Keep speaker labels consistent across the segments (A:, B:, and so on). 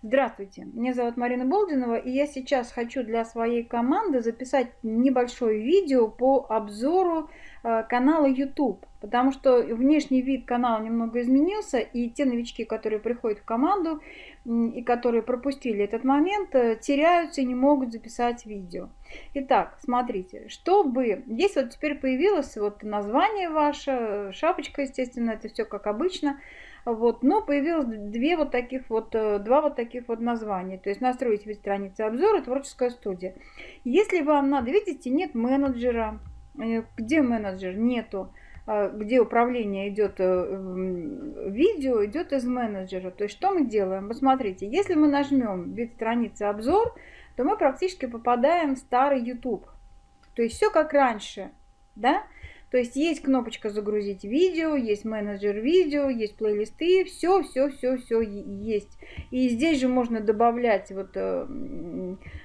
A: Здравствуйте, меня зовут Марина Болдинова, и я сейчас хочу для своей команды записать небольшое видео по обзору э, канала YouTube, потому что внешний вид канала немного изменился, и те новички, которые приходят в команду и которые пропустили этот момент, э, теряются и не могут записать видео. Итак, смотрите, чтобы... Здесь вот теперь появилось вот название ваше, шапочка, естественно, это все как обычно. Вот, но появилось две вот таких вот, э, два вот таких вот названия. То есть настроить вид страницы обзора творческая студия. Если вам надо, видите, нет менеджера. Э, где менеджер? Нету. А, где управление идет э, видео, идет из менеджера. То есть что мы делаем? Посмотрите, если мы нажмем вид страницы обзор, то мы практически попадаем в старый YouTube. То есть все как раньше. Да? То есть есть кнопочка загрузить видео, есть менеджер видео, есть плейлисты, все, все, все, все есть. И здесь же можно добавлять вот э,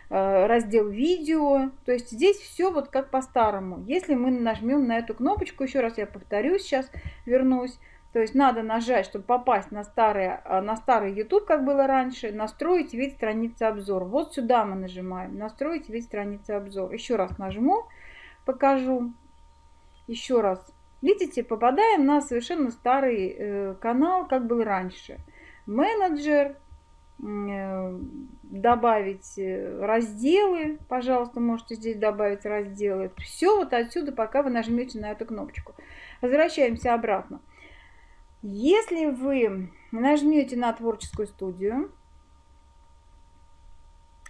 A: э, раздел видео. То есть здесь все вот как по-старому. Если мы нажмем на эту кнопочку, еще раз я повторюсь, сейчас вернусь. То есть надо нажать, чтобы попасть на, старый, э, на старый YouTube, как было раньше, настроить вид страницы обзор. Вот сюда мы нажимаем, настроить вид страницы обзор. Еще раз нажму, покажу еще раз, видите, попадаем на совершенно старый э, канал, как был раньше. Менеджер, э, добавить э, разделы, пожалуйста, можете здесь добавить разделы. Все вот отсюда, пока вы нажмете на эту кнопочку. Возвращаемся обратно. Если вы нажмете на творческую студию,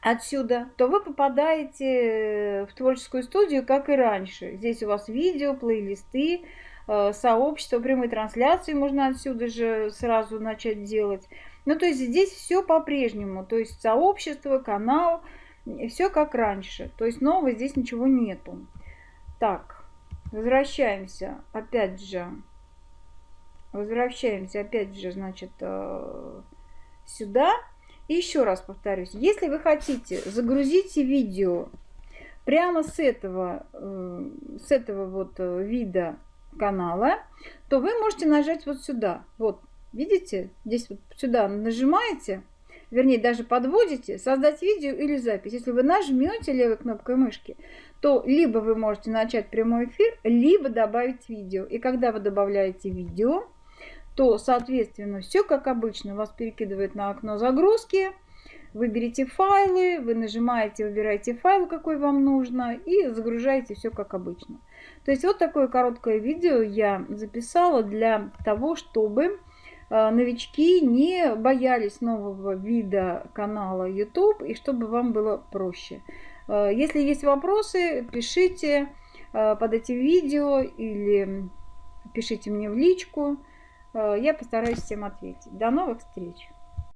A: отсюда, то вы попадаете э, в творческую студию, как и раньше. Здесь у вас видео, плейлисты, э, сообщество, прямые трансляции можно отсюда же сразу начать делать. Ну, то есть здесь все по-прежнему. То есть сообщество, канал, все как раньше. То есть нового здесь ничего нету. Так, возвращаемся опять же. Возвращаемся опять же, значит, э, сюда. Еще раз повторюсь, если вы хотите загрузить видео прямо с этого, э, с этого вот э, вида канала, то вы можете нажать вот сюда. Вот, видите, здесь вот сюда нажимаете, вернее, даже подводите, создать видео или запись. Если вы нажмете левой кнопкой мышки, то либо вы можете начать прямой эфир, либо добавить видео. И когда вы добавляете видео, то, соответственно, все как обычно вас перекидывает на окно загрузки. Выберите файлы, вы нажимаете, выбираете файл, какой вам нужно, и загружаете все как обычно. То есть вот такое короткое видео я записала для того, чтобы э, новички не боялись нового вида канала YouTube и чтобы вам было проще. Э, если есть вопросы, пишите э, под этим видео или пишите мне в личку. Э, я постараюсь всем ответить. До новых встреч!